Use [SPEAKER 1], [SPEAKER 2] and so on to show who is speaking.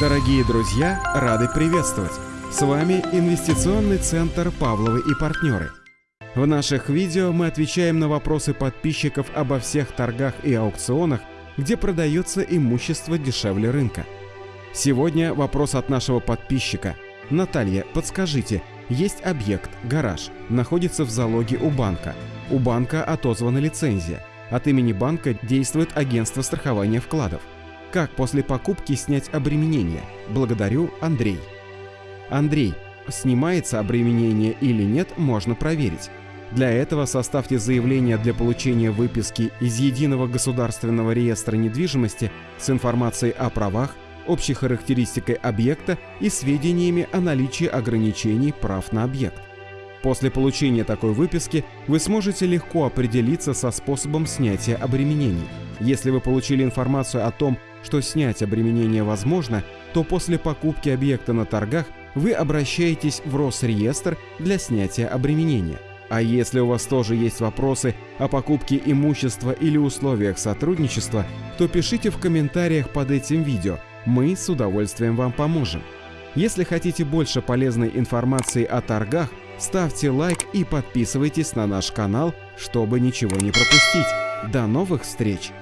[SPEAKER 1] Дорогие друзья, рады приветствовать! С вами Инвестиционный центр «Павловы и партнеры». В наших видео мы отвечаем на вопросы подписчиков обо всех торгах и аукционах, где продается имущество дешевле рынка. Сегодня вопрос от нашего подписчика. Наталья, подскажите, есть объект, гараж, находится в залоге у банка. У банка отозвана лицензия. От имени банка действует агентство страхования вкладов. Как после покупки снять обременение? Благодарю, Андрей. Андрей, снимается обременение или нет, можно проверить. Для этого составьте заявление для получения выписки из Единого государственного реестра недвижимости с информацией о правах, общей характеристикой объекта и сведениями о наличии ограничений прав на объект. После получения такой выписки вы сможете легко определиться со способом снятия обременений. Если вы получили информацию о том, что снять обременение возможно, то после покупки объекта на торгах вы обращаетесь в Росреестр для снятия обременения. А если у вас тоже есть вопросы о покупке имущества или условиях сотрудничества, то пишите в комментариях под этим видео, мы с удовольствием вам поможем. Если хотите больше полезной информации о торгах, ставьте лайк и подписывайтесь на наш канал, чтобы ничего не пропустить. До новых встреч!